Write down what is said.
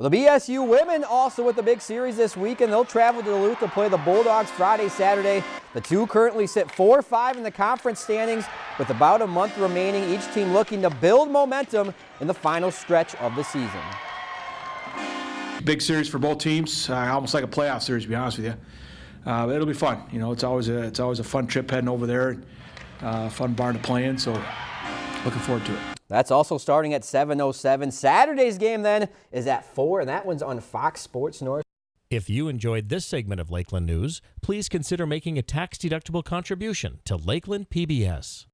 Well, the BSU women also with the big series this weekend. They'll travel to Duluth to play the Bulldogs Friday, Saturday. The two currently sit 4-5 in the conference standings with about a month remaining. Each team looking to build momentum in the final stretch of the season. Big series for both teams, uh, almost like a playoff series, to be honest with you. Uh, it'll be fun. You know, it's always a it's always a fun trip heading over there. Uh, fun barn to play in, so looking forward to it. That's also starting at 7.07. Saturday's game then is at 4, and that one's on Fox Sports North. If you enjoyed this segment of Lakeland News, please consider making a tax-deductible contribution to Lakeland PBS.